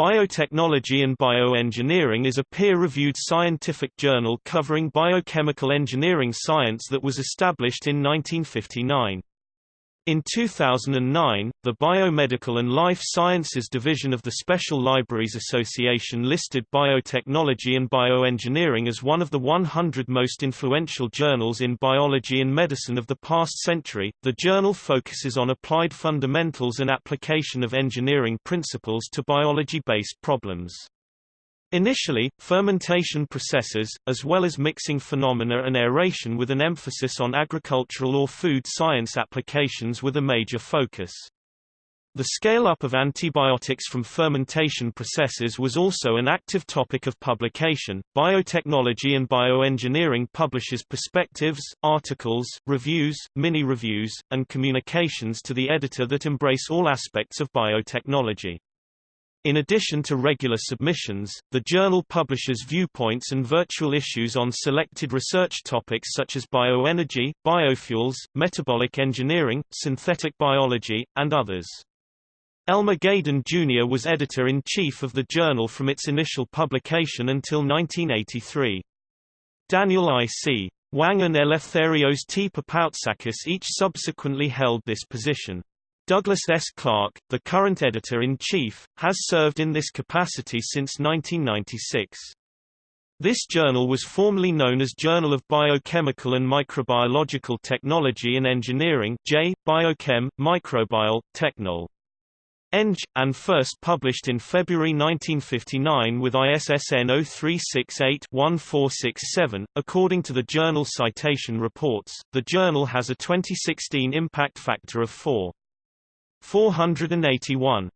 Biotechnology and Bioengineering is a peer-reviewed scientific journal covering biochemical engineering science that was established in 1959. In 2009, the Biomedical and Life Sciences Division of the Special Libraries Association listed biotechnology and bioengineering as one of the 100 most influential journals in biology and medicine of the past century. The journal focuses on applied fundamentals and application of engineering principles to biology-based problems. Initially, fermentation processes, as well as mixing phenomena and aeration with an emphasis on agricultural or food science applications were the major focus. The scale-up of antibiotics from fermentation processes was also an active topic of publication. Biotechnology and bioengineering publishes perspectives, articles, reviews, mini-reviews, and communications to the editor that embrace all aspects of biotechnology. In addition to regular submissions, the journal publishes viewpoints and virtual issues on selected research topics such as bioenergy, biofuels, metabolic engineering, synthetic biology, and others. Elmer Gaden Jr. was editor-in-chief of the journal from its initial publication until 1983. Daniel I. C. Wang and Eleftherios T. Papoutsakis each subsequently held this position. Douglas S. Clark, the current editor-in-chief, has served in this capacity since 1996. This journal was formerly known as Journal of Biochemical and Microbiological Technology and Engineering J. Biochem, Microbial, Technol. Eng, and first published in February 1959 with ISSN 0368-1467. According to the journal Citation Reports, the journal has a 2016 impact factor of 4. 481.